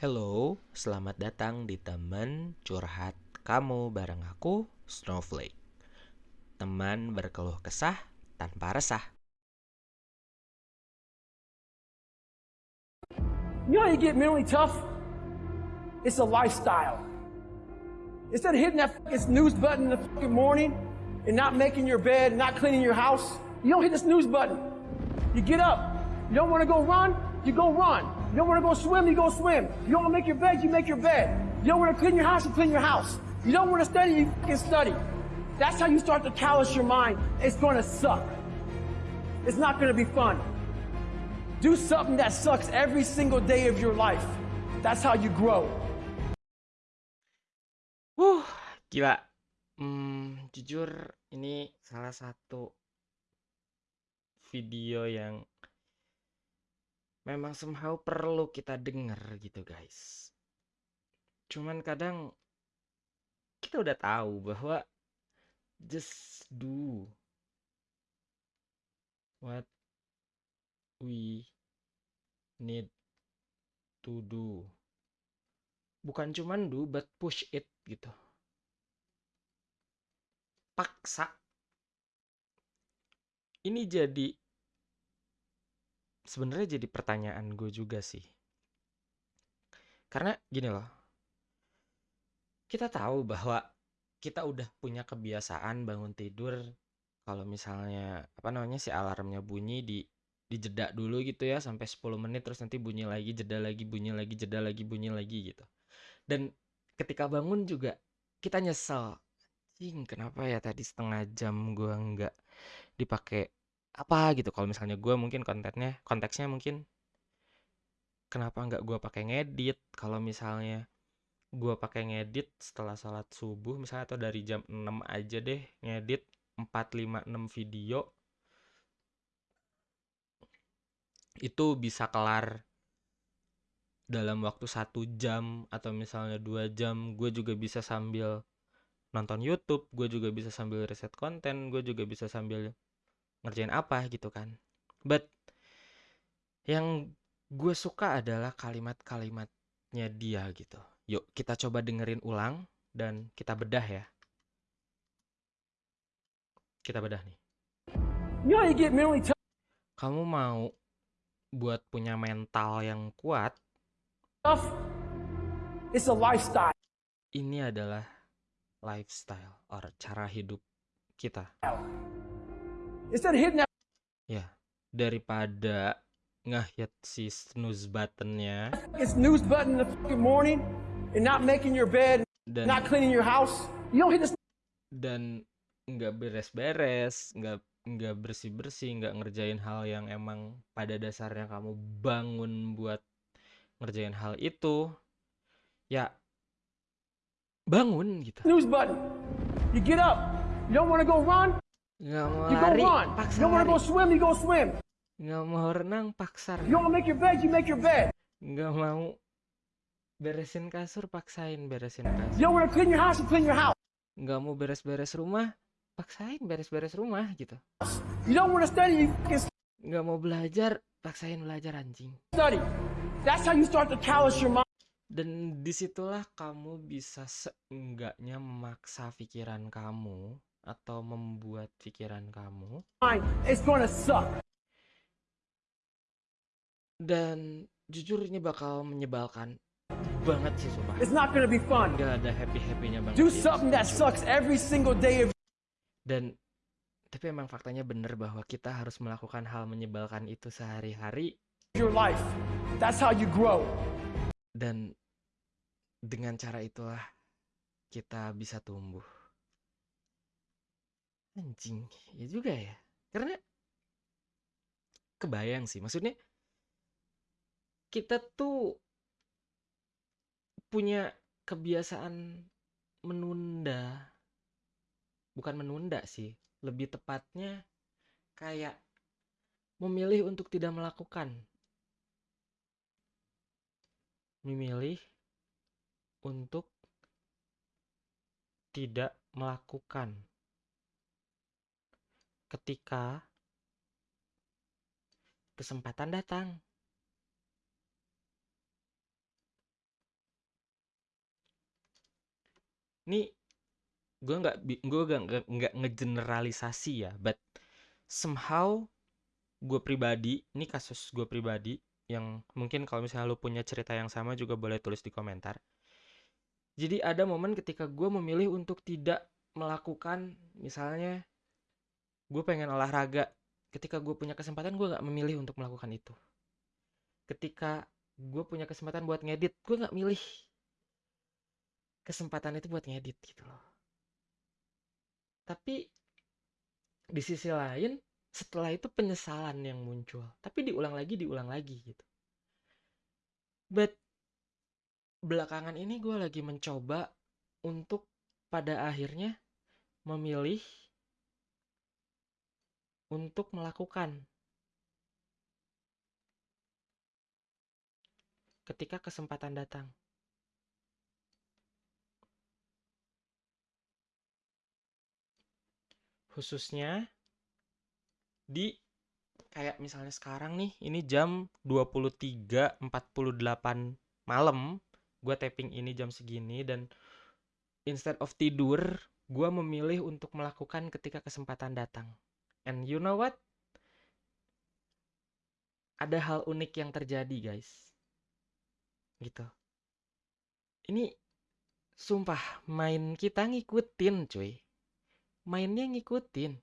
Hello, selamat datang di teman curhat kamu bareng aku, Snowflake. Teman berkeluh kesah tanpa resah. You know how you get mentally tough? It's a lifestyle. Instead of hitting that snooze button in the fucking morning and not making your bed, not cleaning your house, you don't hit the snooze button. You get up. You don't want to go run, you go run. You don't want to go swim, you go swim. You don't want to make your bed, you make your bed. You don't want to clean your house, you clean your house. You don't want to study, you fucking study. That's how you start to callous your mind. It's going to suck. It's not going to be fun. Do something that sucks every single day of your life. That's how you grow. Wuh, gila. Hmm, jujur ini salah satu video yang memang somehow perlu kita denger gitu guys. Cuman kadang kita udah tahu bahwa just do what we need to do. Bukan cuman do, but push it gitu. Paksa. Ini jadi sebenarnya jadi pertanyaan gue juga sih. Karena gini loh. Kita tahu bahwa kita udah punya kebiasaan bangun tidur kalau misalnya apa namanya si alarmnya bunyi di dijeda dulu gitu ya sampai 10 menit terus nanti bunyi lagi jeda lagi bunyi lagi jeda lagi bunyi lagi gitu dan ketika bangun juga kita nyesel Cing, kenapa ya tadi setengah jam gua nggak dipakai apa gitu kalau misalnya gua mungkin kontennya konteksnya mungkin kenapa nggak gua pakai ngedit? Kalau misalnya gua pakai ngedit setelah sholat subuh misalnya atau dari jam 6 aja deh ngedit 4, 5, 6 video itu bisa kelar dalam waktu satu jam atau misalnya dua jam. Gue juga bisa sambil nonton YouTube gue juga bisa sambil riset konten gue juga bisa sambil ngerjain apa gitu kan. But yang gue suka adalah kalimat-kalimatnya dia gitu. Yuk kita coba dengerin ulang dan kita bedah ya. Kita bedah nih. Kamu mau buat punya mental yang kuat? It's a lifestyle. ini adalah lifestyle or cara hidup kita Instead that ya daripada ngehit si snooze buttonnya. Fucking snooze button in the fucking morning and not making your bed, dan not cleaning your house, you don't hit the dan nggak beres-beres nggak nggak bersih-bersih nggak ngerjain hal yang emang pada dasarnya kamu bangun buat ngerjain hal itu ya bangun gitu. snooze button. You get up. You don't want to go run, nggak mau you go lari run. paksa You to go lari swim, you go swim. nggak mau renang paksa You want to make your bed, you make your bed. nggak mau beresin kasur paksain beresin You kasur to clean your house, you clean your house. nggak mau beres-beres rumah paksain beres-beres rumah gitu You don't want to study, you nggak mau belajar paksain belajar anjing study. That's how you start to callous your mind. dan di situlah kamu bisa seenggaknya memaksa pikiran kamu atau membuat pikiran kamu It's gonna suck. dan jujur ini bakal menyebalkan banget sih sumpah It's not gonna be fun. nggak ada happy happynya banget Do something that sucks every single day of dan tapi emang faktanya bener bahwa kita harus melakukan hal menyebalkan itu sehari-hari your life. That's how you grow. dan dengan cara itulah kita bisa tumbuh anjing ya juga ya. Karena kebayang sih maksudnya kita tuh punya kebiasaan menunda. Bukan menunda sih lebih tepatnya kayak memilih untuk tidak melakukan. Memilih untuk tidak melakukan ketika kesempatan datang. Ini gue nggak gue nggak nggak ngegeneralisasi ya, but somehow gue pribadi, ini kasus gue pribadi yang mungkin kalau misalnya lo punya cerita yang sama juga boleh tulis di komentar. Jadi ada momen ketika gue memilih untuk tidak melakukan misalnya gue pengen olahraga. Ketika gue punya kesempatan gue nggak memilih untuk melakukan itu. Ketika gue punya kesempatan buat ngedit gue nggak milih kesempatan itu buat ngedit gitu loh. Tapi di sisi lain setelah itu penyesalan yang muncul. Tapi diulang lagi diulang lagi gitu. But belakangan ini gue lagi mencoba untuk pada akhirnya memilih untuk melakukan ketika kesempatan datang. Khususnya di kayak misalnya sekarang nih, ini jam 23.48 malam, gue tapping ini jam segini dan instead of tidur, gue memilih untuk melakukan ketika kesempatan datang. And you know what? Ada hal unik yang terjadi, guys. Gitu. Ini sumpah main kita ngikutin, cuy. Mainnya ngikutin.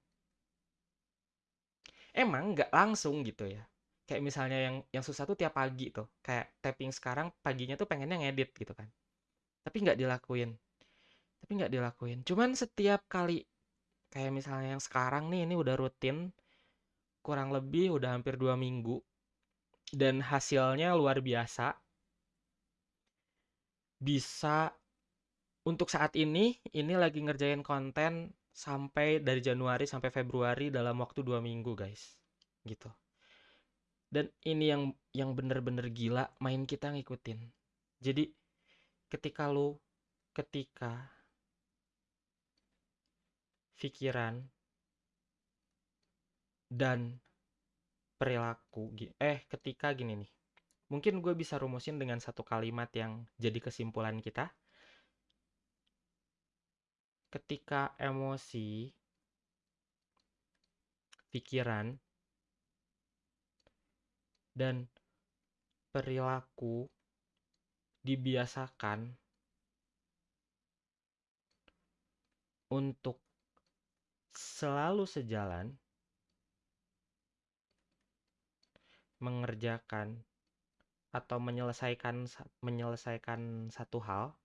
Emang nggak langsung gitu ya. Kayak misalnya yang yang susah tuh tiap pagi tuh. Kayak tapping sekarang paginya tuh pengennya ngedit gitu kan. Tapi nggak dilakuin. Tapi nggak dilakuin. Cuman setiap kali kayak misalnya yang sekarang nih ini udah rutin kurang lebih udah hampir dua minggu dan hasilnya luar biasa. Bisa untuk saat ini ini lagi ngerjain konten sampai dari Januari sampai Februari dalam waktu dua minggu guys. Gitu. Dan ini yang yang bener-bener gila main kita ngikutin. Jadi ketika lu ketika pikiran dan perilaku eh ketika gini nih. Mungkin gue bisa rumusin dengan satu kalimat yang jadi kesimpulan kita. Ketika emosi pikiran dan perilaku dibiasakan untuk selalu sejalan mengerjakan atau menyelesaikan menyelesaikan satu hal.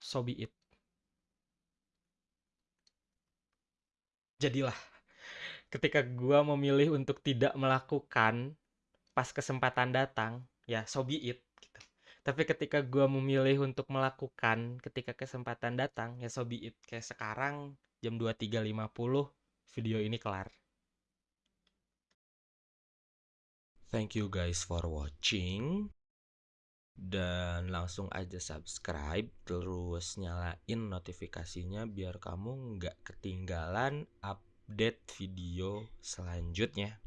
So be it. Jadilah ketika gua memilih untuk tidak melakukan pas kesempatan datang ya so be it gitu. Tapi ketika gue memilih untuk melakukan ketika kesempatan datang ya so be it kayak sekarang jam 23.50 video ini kelar. Thank you guys for watching dan langsung aja subscribe terus nyalain notifikasinya biar kamu nggak ketinggalan update video selanjutnya.